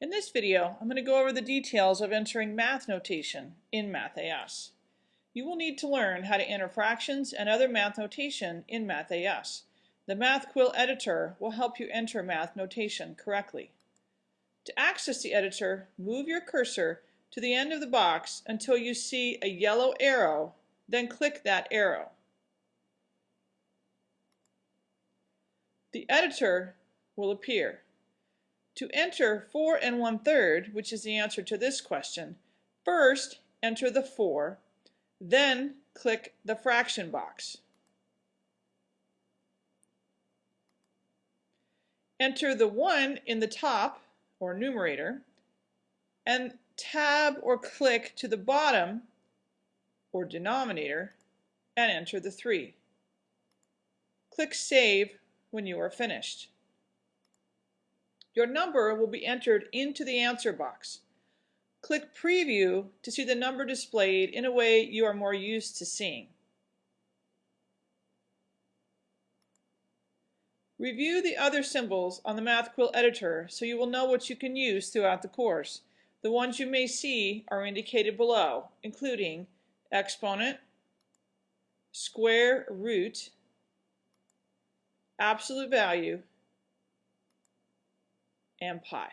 In this video, I'm going to go over the details of entering math notation in MathAS. You will need to learn how to enter fractions and other math notation in MathAS. The MathQuill editor will help you enter math notation correctly. To access the editor, move your cursor to the end of the box until you see a yellow arrow, then click that arrow. The editor will appear. To enter 4 and 1 third, which is the answer to this question, first enter the 4, then click the fraction box. Enter the 1 in the top, or numerator, and tab or click to the bottom, or denominator, and enter the 3. Click Save when you are finished. Your number will be entered into the answer box. Click Preview to see the number displayed in a way you are more used to seeing. Review the other symbols on the MathQuill editor so you will know what you can use throughout the course. The ones you may see are indicated below, including exponent, square root, absolute value, and pi.